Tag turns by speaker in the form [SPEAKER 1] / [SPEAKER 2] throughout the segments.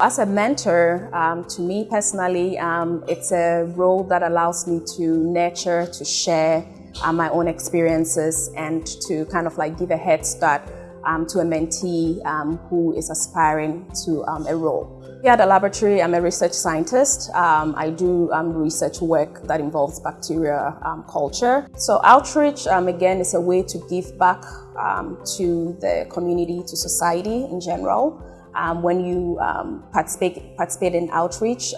[SPEAKER 1] As a mentor, um, to me personally, um, it's a role that allows me to nurture, to share uh, my own experiences and to kind of like give a head start um, to a mentee um, who is aspiring to um, a role. Here at the laboratory, I'm a research scientist. Um, I do um, research work that involves bacteria um, culture. So outreach, again, is a way to give back to the community, to society in general. When you participate, participate in outreach,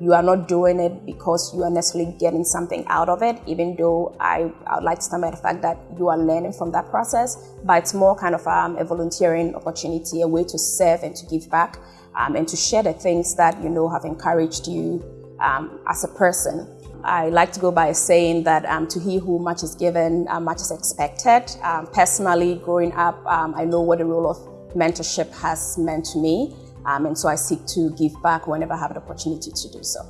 [SPEAKER 1] you are not doing it because you are necessarily getting something out of it, even though I, I would like to stand by the fact that you are learning from that process, but it's more kind of um, a volunteering opportunity, a way to serve and to give back um, and to share the things that you know have encouraged you um, as a person. I like to go by saying that um, to he who much is given, uh, much is expected. Um, personally, growing up, um, I know what the role of mentorship has meant to me. Um, and so I seek to give back whenever I have the opportunity to do so.